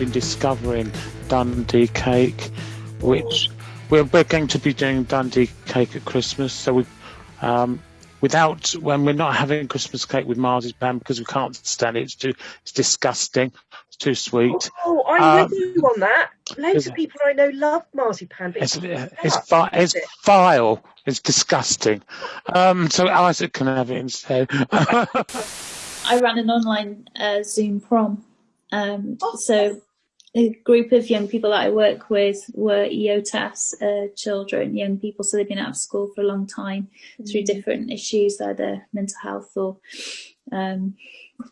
been discovering Dundee cake, which we're, we're going to be doing Dundee cake at Christmas. So we, um, without when we're not having Christmas cake with marzipan because we can't stand it. It's too, it's disgusting. It's too sweet. Oh, I'm um, with you on that. Loads of people I know love marzipan. But it's it's, vi- it's it? vile. It's disgusting. Um, so Isaac can have it instead. I ran an online uh, Zoom prom. Um, oh. So a group of young people that I work with were EOTAS uh, children, young people, so they've been out of school for a long time mm. through different issues, either mental health or um,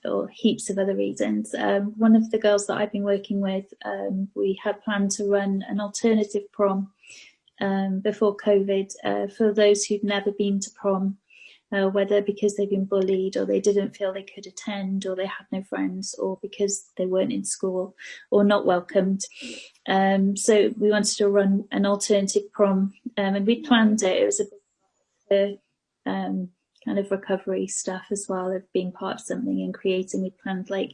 or heaps of other reasons. Um, one of the girls that I've been working with, um, we had planned to run an alternative prom um, before COVID uh, for those who'd never been to prom uh, whether because they've been bullied or they didn't feel they could attend or they had no friends or because they weren't in school or not welcomed. Um, so we wanted to run an alternative prom um, and we planned it. It was a um, kind of recovery stuff as well of being part of something and creating. We planned like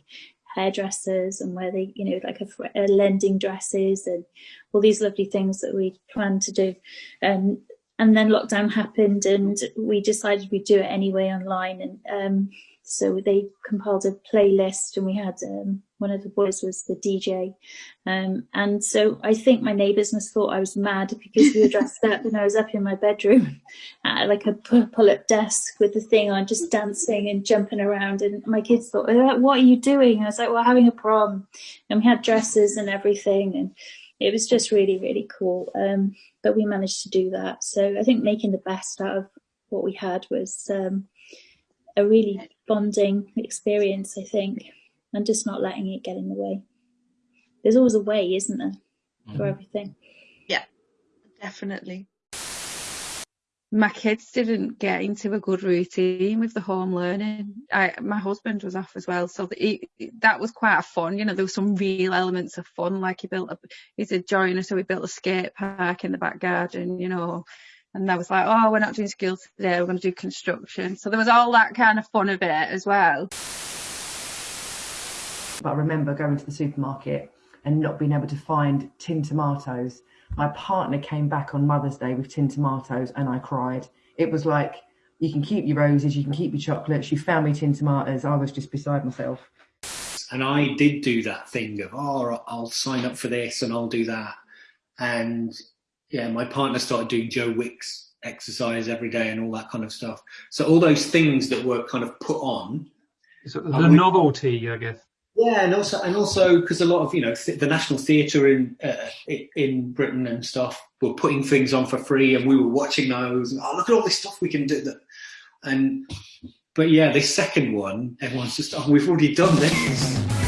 hairdressers and where they, you know, like a, a lending dresses and all these lovely things that we planned to do. Um, and then lockdown happened and we decided we'd do it anyway online. And um, so they compiled a playlist and we had um, one of the boys was the DJ um, and so I think my neighbours must thought I was mad because we were dressed up and I was up in my bedroom at like a pull-up desk with the thing on just dancing and jumping around. And my kids thought what are you doing? I was like well having a prom. And we had dresses and everything and it was just really really cool um, but we managed to do that. So I think making the best out of what we had was um, a really bonding experience, I think, and just not letting it get in the way. There's always a way, isn't there, for everything? Yeah, definitely. My kids didn't get into a good routine with the home learning. I, my husband was off as well, so the, that was quite a fun. You know, there were some real elements of fun, like he built a, he's a joiner, so we built a skate park in the back garden, you know, and I was like, oh, we're not doing school today, we're going to do construction. So there was all that kind of fun of it as well. But I remember going to the supermarket and not being able to find tin tomatoes my partner came back on Mother's Day with tin tomatoes and I cried. It was like, you can keep your roses, you can keep your chocolates. You found me tin tomatoes. I was just beside myself. And I did do that thing of, oh, I'll sign up for this and I'll do that. And yeah, my partner started doing Joe Wicks exercise every day and all that kind of stuff. So all those things that were kind of put on. So the novelty, I guess. Yeah, and also and also because a lot of you know th- the National Theatre in uh, in Britain and stuff were putting things on for free, and we were watching those. And, oh, look at all this stuff we can do! That and but yeah, this second one, everyone's just oh, we've already done this.